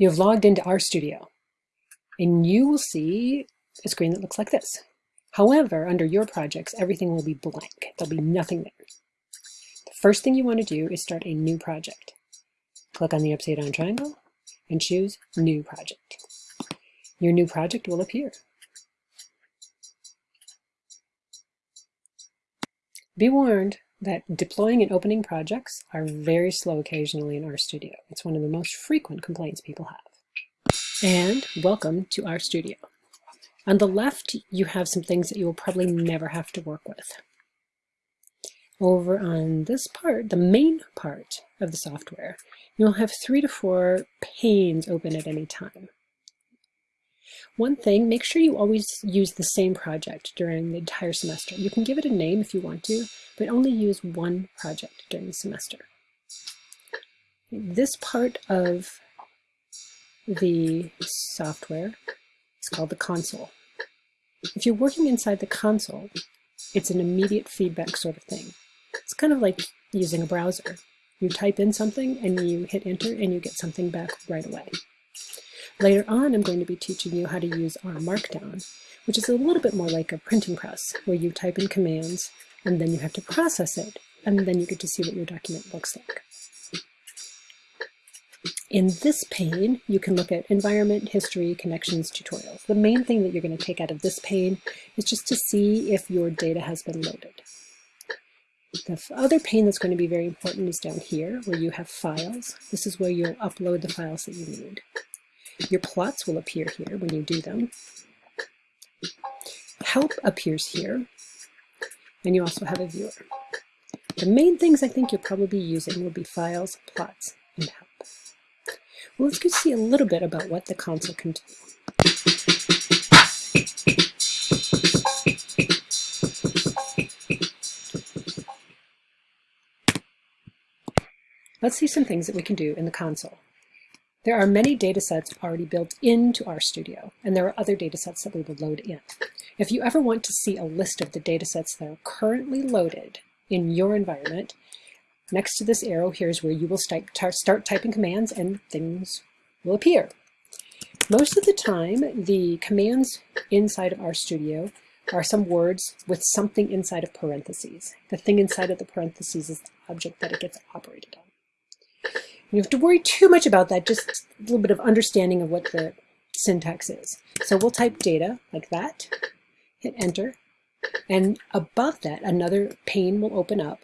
You have logged into RStudio and you will see a screen that looks like this. However, under your projects, everything will be blank. There'll be nothing there. The first thing you want to do is start a new project. Click on the upside down triangle and choose New Project. Your new project will appear. Be warned that deploying and opening projects are very slow occasionally in RStudio. It's one of the most frequent complaints people have. And welcome to RStudio. On the left, you have some things that you will probably never have to work with. Over on this part, the main part of the software, you'll have three to four panes open at any time. One thing, make sure you always use the same project during the entire semester. You can give it a name if you want to, but only use one project during the semester. This part of the software is called the console. If you're working inside the console, it's an immediate feedback sort of thing. It's kind of like using a browser. You type in something and you hit enter and you get something back right away. Later on, I'm going to be teaching you how to use R Markdown, which is a little bit more like a printing press, where you type in commands and then you have to process it, and then you get to see what your document looks like. In this pane, you can look at environment, history, connections, tutorials. The main thing that you're going to take out of this pane is just to see if your data has been loaded. The other pane that's going to be very important is down here, where you have files. This is where you'll upload the files that you need. Your plots will appear here when you do them. Help appears here, and you also have a viewer. The main things I think you'll probably be using will be files, plots, and help. Well, let's go see a little bit about what the console can do. Let's see some things that we can do in the console. There are many datasets already built into RStudio, and there are other datasets that we will load in. If you ever want to see a list of the datasets that are currently loaded in your environment, next to this arrow here is where you will start, typing commands and things will appear. Most of the time, the commands inside of RStudio are some words with something inside of parentheses. The thing inside of the parentheses is the object that it gets operated on. You have to worry too much about that, just a little bit of understanding of what the syntax is. So we'll type data like that, hit enter, and above that another pane will open up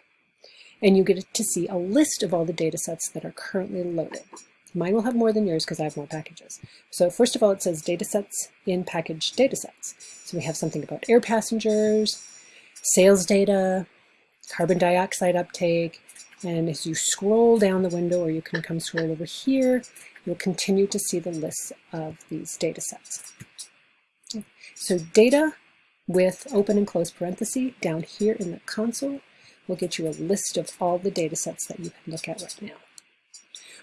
and you get to see a list of all the data sets that are currently loaded. Mine will have more than yours because I have more packages. So first of all, it says datasets in package datasets. So we have something about air passengers, sales data, carbon dioxide uptake, and as you scroll down the window, or you can come scroll over here, you'll continue to see the list of these data sets. So data with open and close parenthesis down here in the console will get you a list of all the data sets that you can look at right now.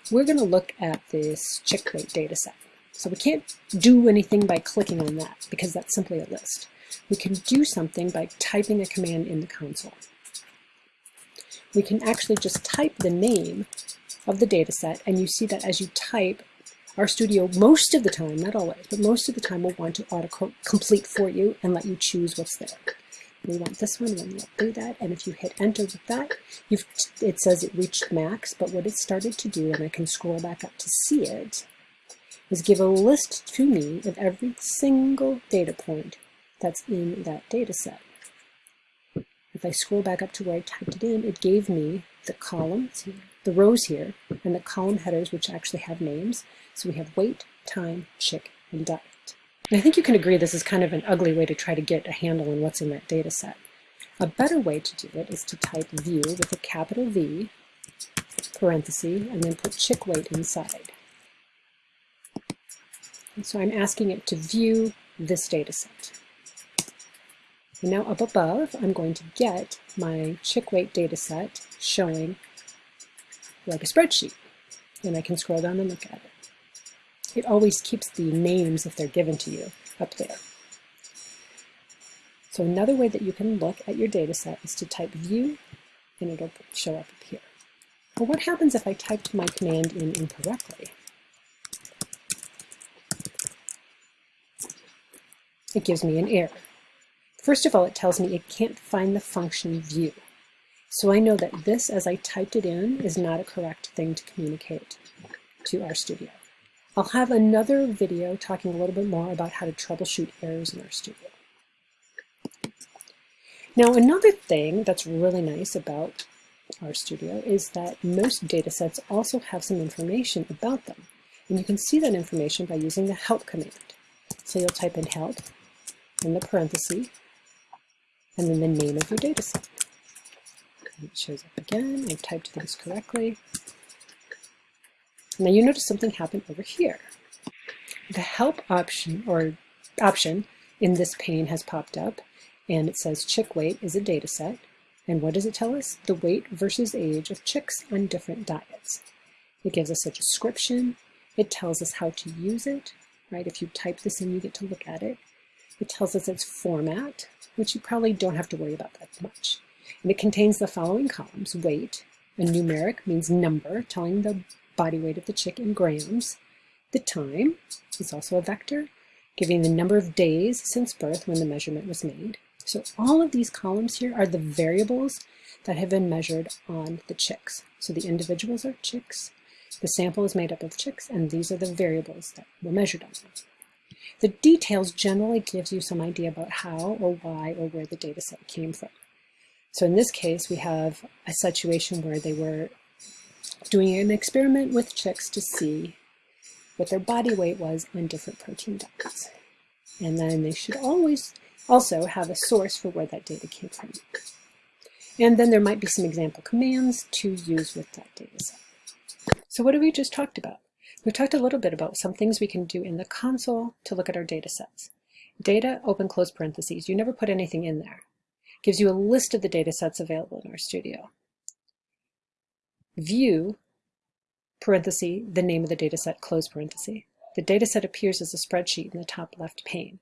We're going to look at this chick weight data set. So we can't do anything by clicking on that because that's simply a list. We can do something by typing a command in the console we can actually just type the name of the data set and you see that as you type RStudio most of the time, not always, but most of the time will want to auto-complete for you and let you choose what's there. We want this one, and we'll do that, and if you hit enter with that, it says it reached max, but what it started to do, and I can scroll back up to see it, is give a list to me of every single data point that's in that data set. If I scroll back up to where I typed it in, it gave me the columns, the rows here, and the column headers, which actually have names. So we have weight, time, chick, and diet. And I think you can agree this is kind of an ugly way to try to get a handle on what's in that data set. A better way to do it is to type view with a capital V, parenthesis, and then put chick weight inside. And so I'm asking it to view this data set. And now up above, I'm going to get my chick weight data set showing like a spreadsheet. And I can scroll down and look at it. It always keeps the names, if they're given to you, up there. So another way that you can look at your data set is to type view, and it'll show up up here. But what happens if I typed my command in incorrectly? It gives me an error. First of all, it tells me it can't find the function view. So I know that this, as I typed it in, is not a correct thing to communicate to RStudio. I'll have another video talking a little bit more about how to troubleshoot errors in RStudio. Now another thing that's really nice about RStudio is that most datasets also have some information about them. And you can see that information by using the help command. So you'll type in help in the parenthesis and then the name of your dataset. And it shows up again. I typed things correctly. Now you notice something happened over here. The help option or option in this pane has popped up and it says chick weight is a data set. And what does it tell us? The weight versus age of chicks on different diets. It gives us a description. It tells us how to use it, right? If you type this in, you get to look at it. It tells us its format, which you probably don't have to worry about that much. And it contains the following columns, weight, a numeric means number, telling the body weight of the chick in grams. The time is also a vector, giving the number of days since birth when the measurement was made. So all of these columns here are the variables that have been measured on the chicks. So the individuals are chicks, the sample is made up of chicks, and these are the variables that were measured on them. The details generally gives you some idea about how or why or where the data set came from. So in this case, we have a situation where they were doing an experiment with chicks to see what their body weight was on different protein diets. And then they should always also have a source for where that data came from. And then there might be some example commands to use with that data set. So what have we just talked about? We talked a little bit about some things we can do in the console to look at our data sets. Data, open close parentheses, you never put anything in there. Gives you a list of the data sets available in RStudio. View, parenthesis, the name of the data set, close parenthesis. The data set appears as a spreadsheet in the top left pane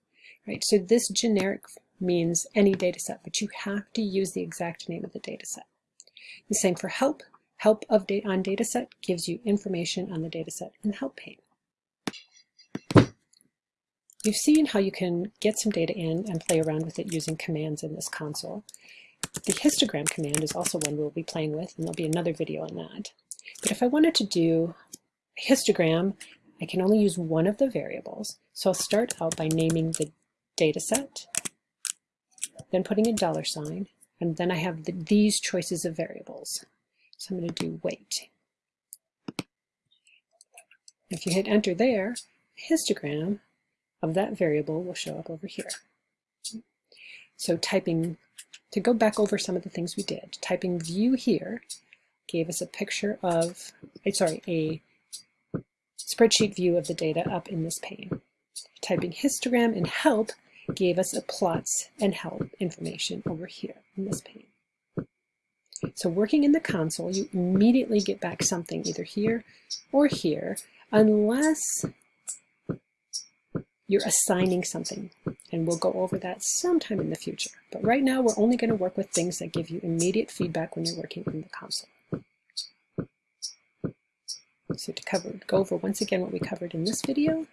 right? So this generic means any data set, but you have to use the exact name of the data set. The same for help. Help of data on dataset gives you information on the data set in the help pane. You've seen how you can get some data in and play around with it using commands in this console. The histogram command is also one we'll be playing with, and there'll be another video on that. But if I wanted to do a histogram, I can only use one of the variables. So I'll start out by naming the dataset, then putting a dollar sign, and then I have the, these choices of variables. So I'm going to do weight. If you hit enter there, histogram of that variable will show up over here. So typing, to go back over some of the things we did, typing view here gave us a picture of, eh, sorry, a spreadsheet view of the data up in this pane. Typing histogram and help gave us a plots and help information over here in this pane. So working in the console, you immediately get back something either here or here, unless you're assigning something. And we'll go over that sometime in the future. But right now, we're only going to work with things that give you immediate feedback when you're working in the console. So to cover, go over once again what we covered in this video,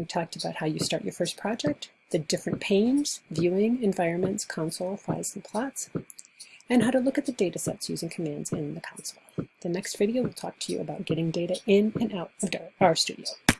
We talked about how you start your first project, the different panes, viewing, environments, console, files, and plots, and how to look at the data sets using commands in the console. The next video will talk to you about getting data in and out of RStudio.